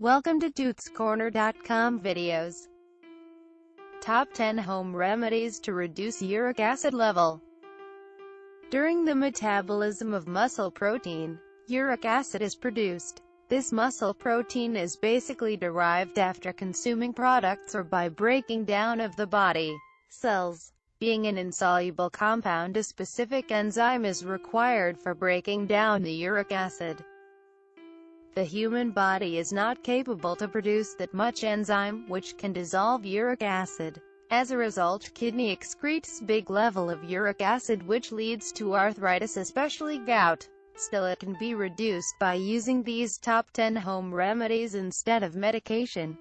Welcome to Dude'sCorner.com videos. Top 10 Home Remedies to Reduce Uric Acid Level During the metabolism of muscle protein, uric acid is produced. This muscle protein is basically derived after consuming products or by breaking down of the body cells. Being an insoluble compound a specific enzyme is required for breaking down the uric acid. The human body is not capable to produce that much enzyme, which can dissolve uric acid. As a result, kidney excretes big level of uric acid which leads to arthritis especially gout. Still it can be reduced by using these top 10 home remedies instead of medication.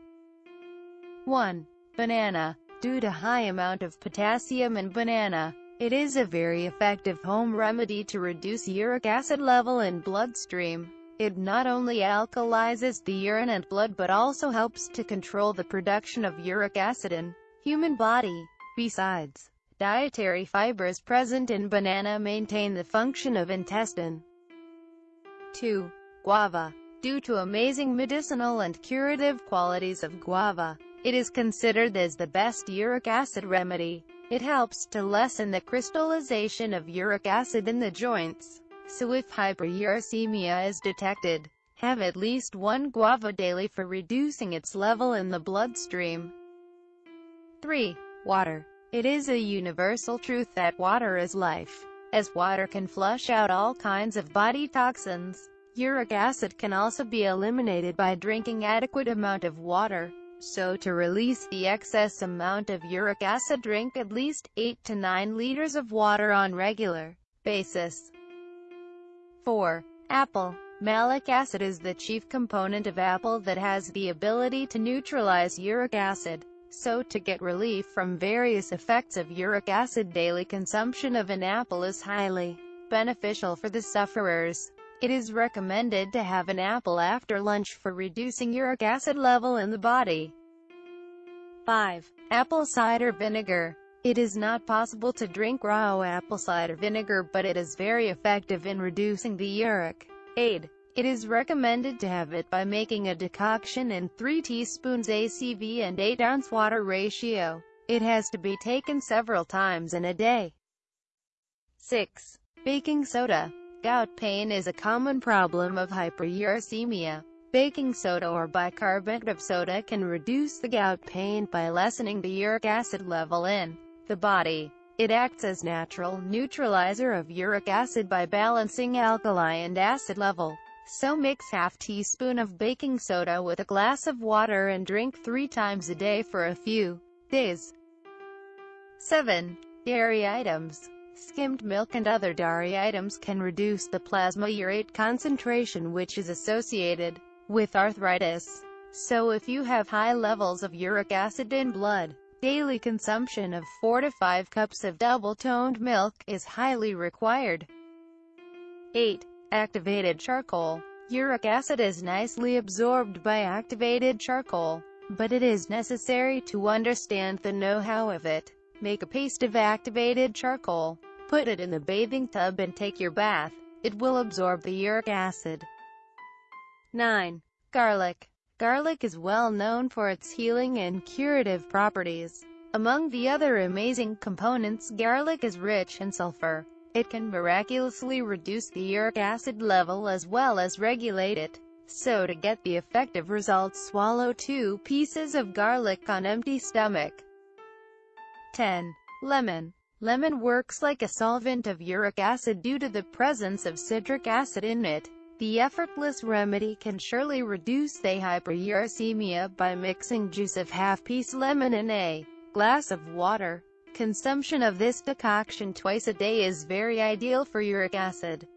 1. Banana. Due to high amount of potassium in banana, it is a very effective home remedy to reduce uric acid level in bloodstream. It not only alkalizes the urine and blood but also helps to control the production of uric acid in human body. Besides, dietary fibers present in banana maintain the function of intestine. 2. Guava. Due to amazing medicinal and curative qualities of guava, it is considered as the best uric acid remedy. It helps to lessen the crystallization of uric acid in the joints. So if hyperuricemia is detected, have at least one guava daily for reducing its level in the bloodstream. 3. Water. It is a universal truth that water is life. As water can flush out all kinds of body toxins, uric acid can also be eliminated by drinking adequate amount of water. So to release the excess amount of uric acid drink at least 8 to 9 liters of water on regular basis. 4. Apple. Malic acid is the chief component of apple that has the ability to neutralize uric acid. So to get relief from various effects of uric acid daily consumption of an apple is highly beneficial for the sufferers. It is recommended to have an apple after lunch for reducing uric acid level in the body. 5. Apple cider vinegar. It is not possible to drink raw apple cider vinegar but it is very effective in reducing the uric aid. It is recommended to have it by making a decoction in 3 teaspoons ACV and 8 ounce water ratio. It has to be taken several times in a day. 6. Baking soda. Gout pain is a common problem of hyperuricemia. Baking soda or bicarbonate of soda can reduce the gout pain by lessening the uric acid level in the body. It acts as natural neutralizer of uric acid by balancing alkali and acid level. So mix half teaspoon of baking soda with a glass of water and drink three times a day for a few days. 7. Dairy items. Skimmed milk and other dairy items can reduce the plasma urate concentration which is associated with arthritis. So if you have high levels of uric acid in blood, daily consumption of 4 to 5 cups of double-toned milk is highly required. 8. Activated charcoal. Uric acid is nicely absorbed by activated charcoal, but it is necessary to understand the know-how of it. Make a paste of activated charcoal, put it in the bathing tub and take your bath. It will absorb the uric acid. 9. Garlic. Garlic is well known for its healing and curative properties. Among the other amazing components garlic is rich in sulfur. It can miraculously reduce the uric acid level as well as regulate it. So to get the effective results swallow two pieces of garlic on empty stomach. 10. Lemon. Lemon works like a solvent of uric acid due to the presence of citric acid in it. The effortless remedy can surely reduce the hyperuricemia by mixing juice of half-piece lemon in a glass of water. Consumption of this decoction twice a day is very ideal for uric acid.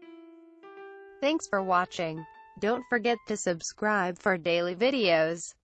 Thanks for watching. Don't forget to subscribe for daily videos.